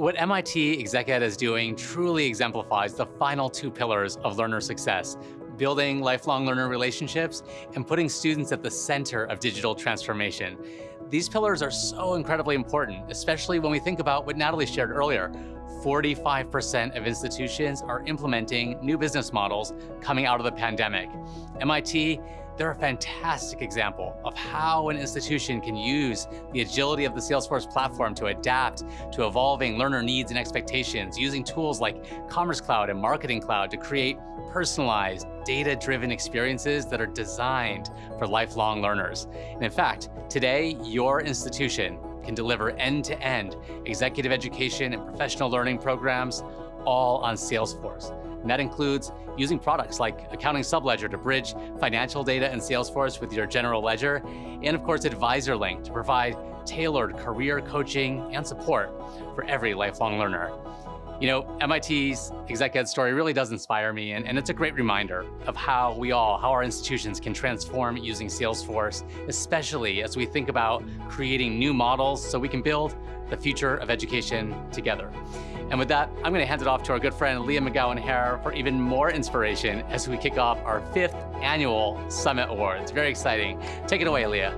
what MIT ExecEd is doing truly exemplifies the final two pillars of learner success, building lifelong learner relationships and putting students at the center of digital transformation. These pillars are so incredibly important, especially when we think about what Natalie shared earlier. 45% of institutions are implementing new business models coming out of the pandemic. MIT, they're a fantastic example of how an institution can use the agility of the Salesforce platform to adapt to evolving learner needs and expectations using tools like Commerce Cloud and Marketing Cloud to create personalized, data-driven experiences that are designed for lifelong learners. And in fact, today, your institution can deliver end-to-end -end executive education and professional learning programs all on Salesforce. And that includes using products like Accounting Subledger to bridge financial data in Salesforce with your general ledger, and of course AdvisorLink to provide tailored career coaching and support for every lifelong learner. You know, MIT's exec ed story really does inspire me, and, and it's a great reminder of how we all, how our institutions can transform using Salesforce, especially as we think about creating new models so we can build the future of education together. And with that, I'm going to hand it off to our good friend Leah McGowan Hare for even more inspiration as we kick off our fifth annual Summit Awards. Very exciting. Take it away, Leah.